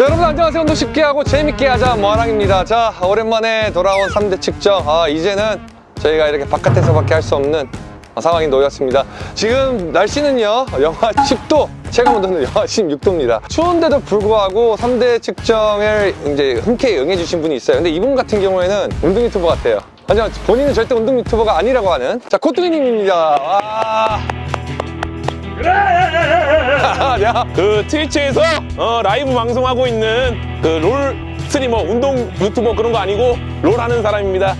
자 여러분 안녕하세요. 운동 쉽게 하고 재밌게 하자. 뭐하랑입니다. 자 오랜만에 돌아온 3대 측정. 아 이제는 저희가 이렇게 바깥에서밖에 할 수 없는 상황이 놓였습니다. 지금 날씨는요 영하 10도 체감온도는 영하 16도입니다. 추운데도 불구하고 3대 측정을 이제 흔쾌히 응해주신 분이 있어요. 근데 이분 같은 경우에는 운동 유튜버 같아요. 하지만 본인은 절대 운동 유튜버가 아니라고 하는 자 코뚜기님입니다 와. 야, 그 트위치에서 어, 라이브 방송하고 있는 그 롤 스트리머 운동 유튜버 그런 거 아니고 롤 하는 사람입니다.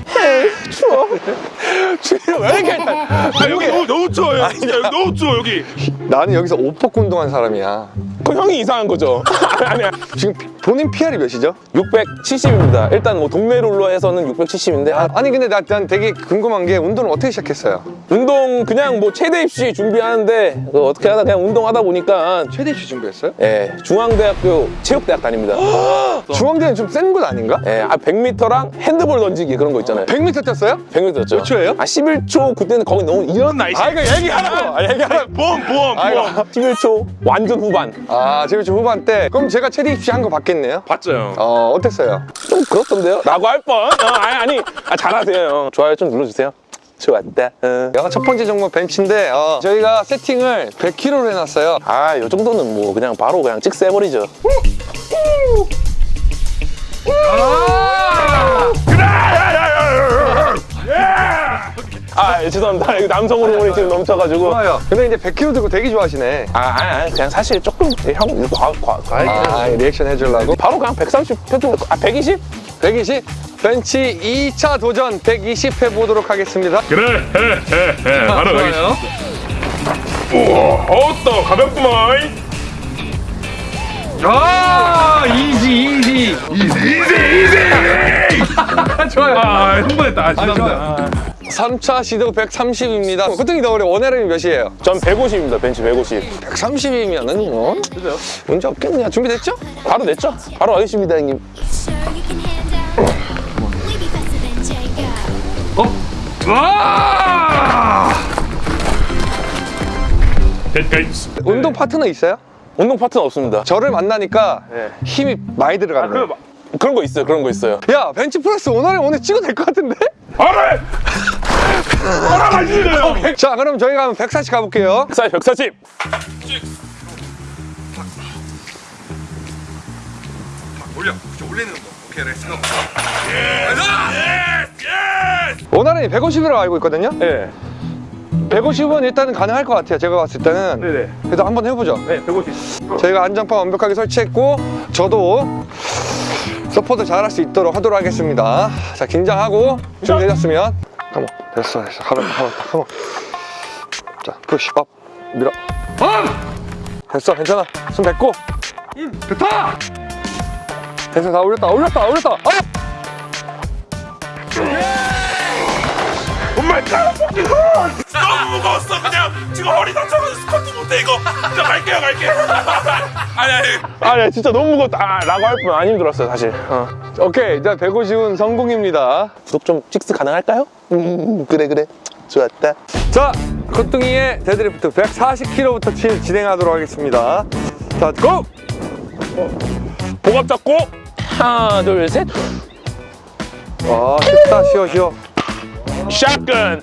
추워. 추위를 왜 이렇게 아, 여기 너무, 너무 추워요. 진짜 여기 너무 추워, 여기. 나는 여기서 옷 벗고 운동한 사람이야 그 형이 이상한 거죠. 아니야. 지금 본인 PR이 몇이죠? 670입니다. 일단 뭐 동네 롤러에서는 670인데 아, 아니 근데 나, 난 되게 궁금한 게 운동을 어떻게 시작했어요? 운동 그냥 뭐 최대 입시 준비하는데 그 어떻게 하다 그냥 운동하다 보니까 최대 입시 준비했어요? 예, 중앙대학교 체육대학 다닙니다. 중앙대는 좀 센 곳 아닌가? 예, 아 100m랑 핸드볼 던지기 그런 거 있잖아요. 100m 뛰었어요? 100m 였죠. 몇 초예요? 아 11초 그때는 거기 너무 이런 나이 아 이거 얘기하라고! 아 얘기하라고! 보험, 보험, 아이고. 보험. 11초 완전 후반. 아 지금 저 후반 때 그럼 제가 최대 입시 한 거 봤겠네요? 봤죠? 어 어땠어요? 좀 그렇던데요? 라고 할 뻔. 어, 아니, 아니. 아, 잘하세요, 형. 좋아요 좀 눌러주세요. 좋았다. 어. 야, 첫 번째 종목 벤치인데 어, 저희가 세팅을 100kg로 해놨어요 아, 요 정도는 뭐 그냥 바로 그냥 찍 세버리죠. 아, 죄송합니다. 이거 남성 호르몬이 지금 넘쳐가지고. 좋아요 근데 이제 100kg 들고 되게 좋아하시네 아, 아니, 아니, 그냥 사실 조금 형 이거 과, 과, 과하게. 아 리액션 해주려고 바로 그냥 130 해도 아 120? 120 벤치 2차 도전 120 해보도록 하겠습니다 그래, 해, 해, 해. 바로 가겠습니다. 우와, 어떠, 가볍구만. 아 easy easy easy, easy! 좋아요 아, 흥분했다. 아, 죄송합니다. 3차 시도 130입니다 보통이 더 어려 one RM이 몇이에요? 전 150입니다. 벤치 150. 130이면은 뭐 문제 없겠네요 준비됐죠? 바로 냈죠? 바로 하겠습니다, 형님. Jacob. 와! 됐다. 운동 파트너 있어요? 운동 파트는 없습니다. 저를 만나니까 네. 힘이 많이 들어가네요 그런 거 있어요. 그런 거 있어요. 야 벤치프레스 오늘은 오늘 찍어도 될 것 같은데? 알아! 가시네요. 자 그럼 저희가 한번 140 가볼게요 140, 140. 올려. 올리는 거. 오케이, let's go. one RM이 150이라고 알고 있거든요 네. 150은 일단은 가능할 것 같아요 제가 봤을 때는 네네. 그래도 한번 해보죠 네, 150. 저희가 안전판 완벽하게 설치했고 저도 support 잘할 수 있도록 하도록 하겠습니다 자 긴장하고 준비되셨으면 come on 됐어 됐어. 가볍다 가볍다 come on 자 push up 밀어. 됐어 괜찮아. 숨 뱉고. 좋다! 됐어 다 올렸다 올렸다 올렸다. 아! 나 너무 무거웠어, 그냥. 지금 허리 다쳐가지고 스쿼트 못해, 이거. 자, 갈게요, 갈게요. 아니, 아니. 아, 네, 진짜 너무 무겁다. 아, 라고 할 뿐 안 힘들었어요, 사실. 어. 오케이 자 150은 성공입니다 구독 좀 찍스 가능할까요? 음, 그래, 그래. 좋았다. 자 코뚱이의 데드리프트 140kg부터 진행하도록 하겠습니다 자 go! 복압 잡고. 하나, 둘, 셋. 아 쉽다 쉬워 쉬워 shotgun.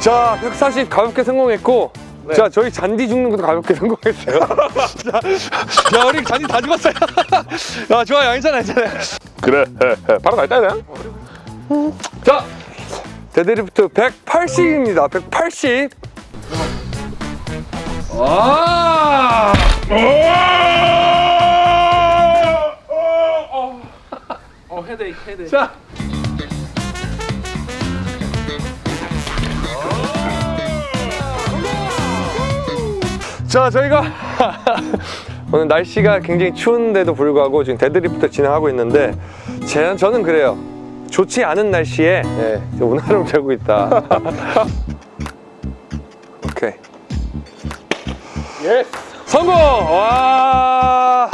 자, 140 가볍게 성공했고 자, 저희 잔디 죽는 것도 가볍게 성공했어요. 자, 야, 우리 잔디 다 죽었어요. 아, 좋아요. 괜찮아, 괜찮아. 그래. 해, 해. 바로 갈까요, 그냥? 자, 데드리프트 180입니다. 180. 아! 자. 자, 저희가 오늘 날씨가 굉장히 추운데도 불구하고 지금 데드리프트 진행하고 있는데 제, 저는 그래요. 좋지 않은 날씨에 예, one RM 재고 있다. 오케이. 예. 성공! 와!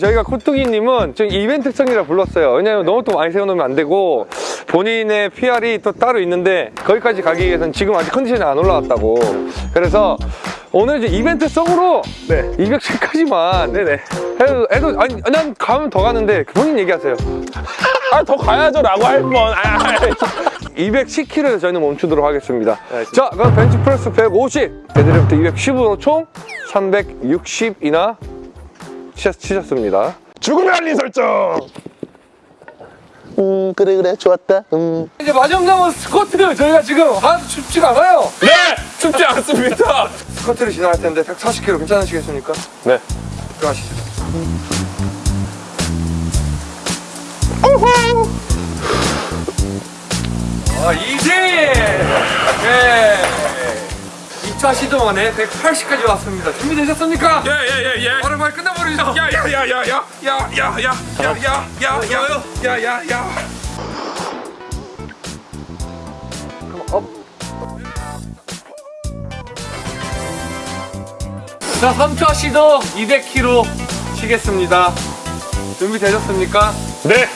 저희가 코뚜기님은 지금 이벤트 성이라 불렀어요. 왜냐면 너무 또 많이 세워놓으면 안 되고 본인의 PR이 또 따로 있는데 거기까지 가기 위해서는 지금 아직 컨디션이 안 올라왔다고. 그래서 오늘 이제 이벤트성으로 네. 210까지만 네네. 해도, 해도 아니 난 가면 더 가는데 본인 얘기하세요. 아, 더 가야죠 라고 할 뻔. 아, 아, 210kg에서 저희는 멈추도록 하겠습니다. 알겠습니다. 자, 그럼 벤치프레스 150, 데드리프트 210으로 총 360이나 치셨습니다. 죽음의 알림 설정. 음, 그래, 그래. 좋았다. 음. 이제 마지막 남은 스쿼트 저희가 지금 하나도 춥지가 않아요. 네! 춥지 않습니다. 스쿼트를 진행할 텐데 140kg 괜찮으시겠습니까? 네. 들어가시죠. 아, 이제! 네. 2차 시도 만에 180까지 왔습니다. 준비되셨습니까? 야야야야 바로 말 끝내버리죠. 야 야 야 야 야 야 야 야 야 야 야 야 야 야 자, 3차 시도 200kg 치겠습니다. 준비되셨습니까? 네.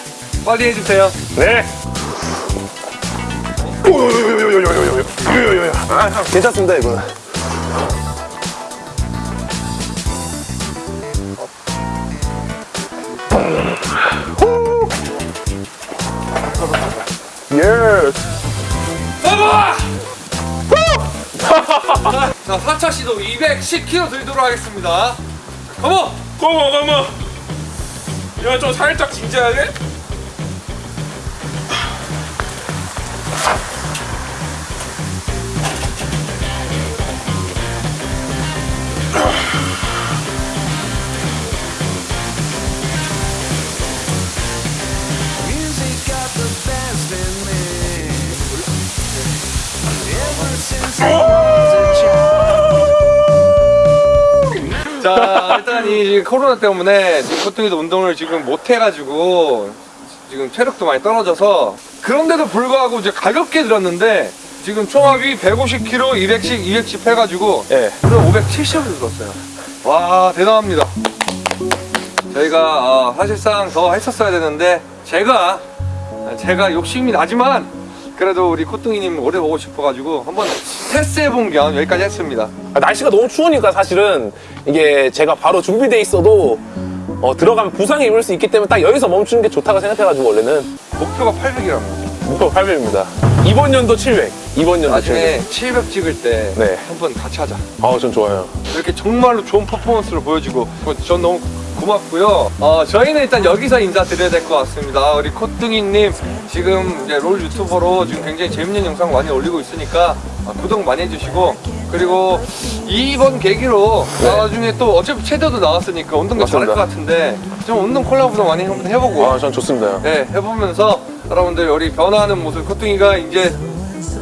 빨리 해주세요. 네. 아, 괜찮습니다, 이거는. 예. 자, 4차 시도 210kg 들도록 하겠습니다. 컴온! 고모 고모 야좀 살짝 진지하게 자, 일단 이 코로나 때문에 지금 코뚱이도 운동을 지금 못 해가지고 지금 체력도 많이 떨어져서 그런데도 불구하고 이제 가볍게 들었는데 지금 총합이 150kg, 210, 210 해가지고 예. 그래서 570을 들었어요. 와, 대단합니다. 저희가 어, 사실상 더 했었어야 되는데 제가 제가 욕심이 나지만 그래도 우리 코뚱이님 오래 보고 싶어가지고 한번 테스트해본 겸 여기까지 했습니다. 아, 날씨가 너무 추우니까 사실은 이게 제가 바로 준비돼 있어도 어, 들어가면 부상이 입을 수 있기 때문에 딱 여기서 멈추는 게 좋다고 생각해가지고 원래는 목표가 800이랍니다. 목표 800입니다. 이번 연도 700. 이번 연도 700. 나중에 700 찍을 때 네. 한번 같이 하자. 아, 전 좋아요. 이렇게 정말로 좋은 퍼포먼스를 보여주고 전 너무 고맙고요. 어, 저희는 일단 여기서 인사드려야 될 것 같습니다. 우리 코뚱이님 지금 이제 롤 유튜버로 지금 굉장히 재밌는 영상 많이 올리고 있으니까 어, 구독 많이 해주시고 그리고 이번 계기로 나중에 또 어차피 체대도 나왔으니까 운동도 잘할. 것 같은데 좀 운동 콜라보도 많이 한번 해보고 아, 전 좋습니다. 네, 해보면서 여러분들 우리 변화하는 모습 코뚱이가 이제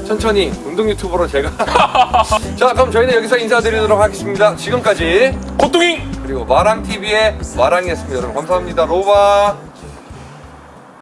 천천히 운동 유튜버로 제가 자 그럼 저희는 여기서 인사드리도록 하겠습니다 지금까지 고뚱이! 그리고 마랑TV의 마랑이었습니다 여러분 감사합니다. 로바